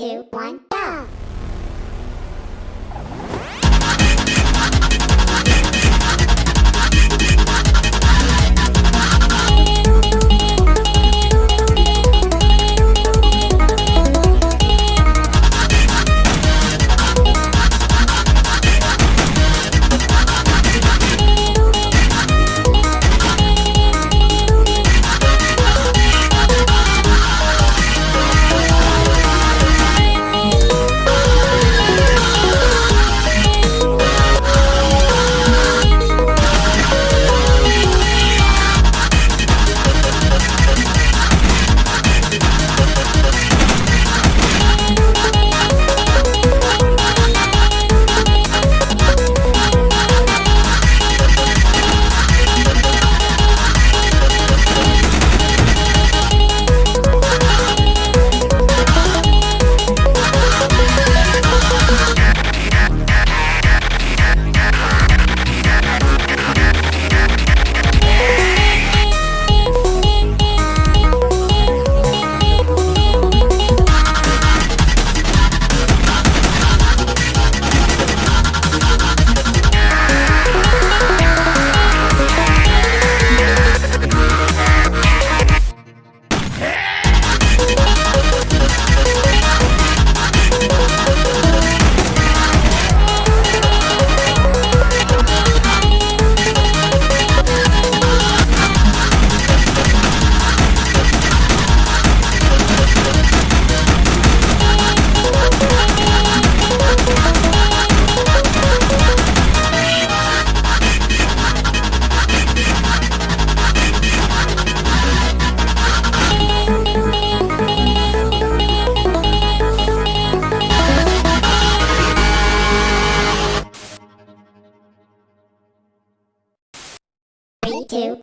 two, one, go!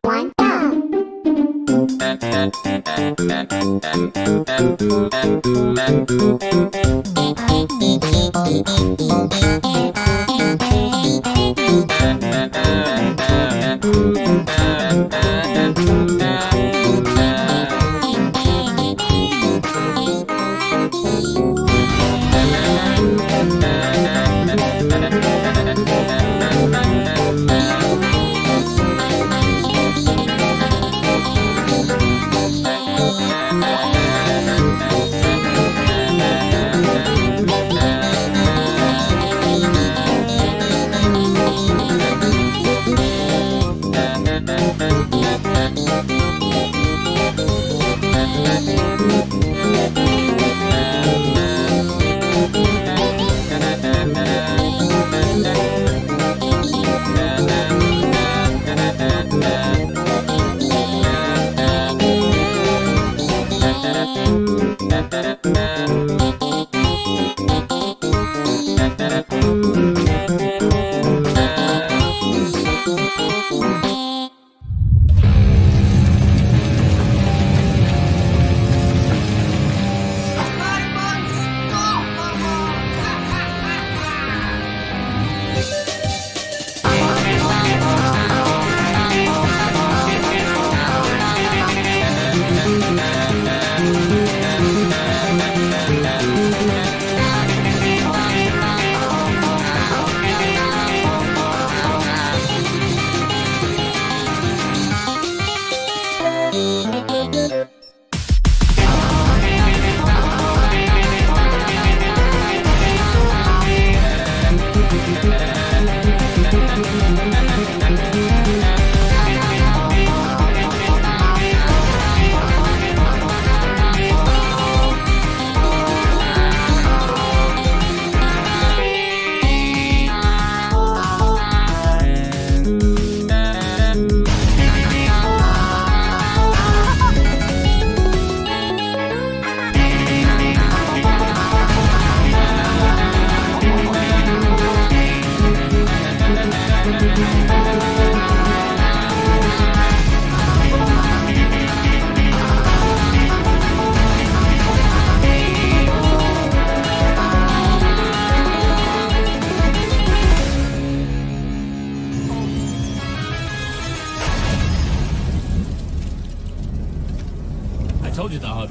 One, go!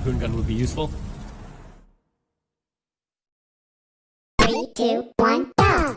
harpoon gun would be useful. Three, two, one, go!